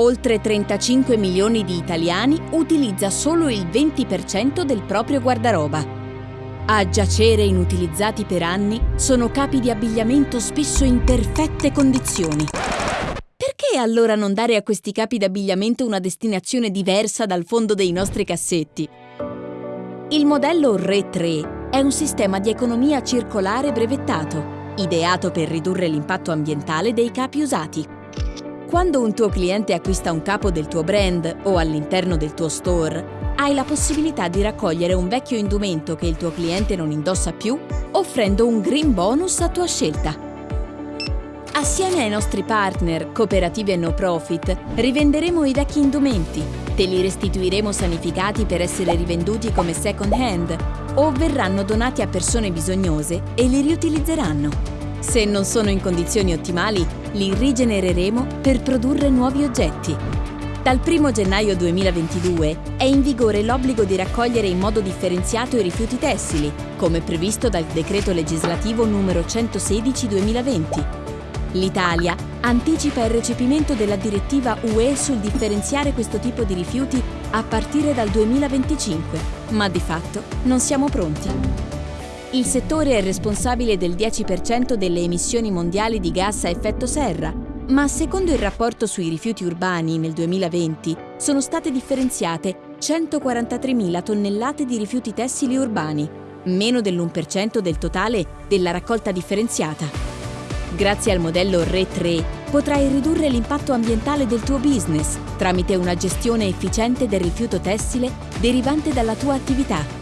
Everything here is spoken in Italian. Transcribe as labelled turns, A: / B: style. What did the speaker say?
A: oltre 35 milioni di italiani utilizza solo il 20% del proprio guardaroba. A giacere inutilizzati per anni sono capi di abbigliamento spesso in perfette condizioni. Perché allora non dare a questi capi d'abbigliamento una destinazione diversa dal fondo dei nostri cassetti? Il modello RE 3 è un sistema di economia circolare brevettato, ideato per ridurre l'impatto ambientale dei capi usati. Quando un tuo cliente acquista un capo del tuo brand o all'interno del tuo store, hai la possibilità di raccogliere un vecchio indumento che il tuo cliente non indossa più, offrendo un green bonus a tua scelta. Assieme ai nostri partner, cooperativi e no profit, rivenderemo i vecchi indumenti, te li restituiremo sanificati per essere rivenduti come second hand o verranno donati a persone bisognose e li riutilizzeranno. Se non sono in condizioni ottimali, li rigenereremo per produrre nuovi oggetti. Dal 1 gennaio 2022 è in vigore l'obbligo di raccogliere in modo differenziato i rifiuti tessili, come previsto dal decreto legislativo numero 116-2020. L'Italia anticipa il recepimento della direttiva UE sul differenziare questo tipo di rifiuti a partire dal 2025, ma di fatto non siamo pronti. Il settore è responsabile del 10% delle emissioni mondiali di gas a effetto serra, ma secondo il rapporto sui rifiuti urbani nel 2020 sono state differenziate 143.000 tonnellate di rifiuti tessili urbani, meno dell'1% del totale della raccolta differenziata. Grazie al modello RE 3 potrai ridurre l'impatto ambientale del tuo business tramite una gestione efficiente del rifiuto tessile derivante dalla tua attività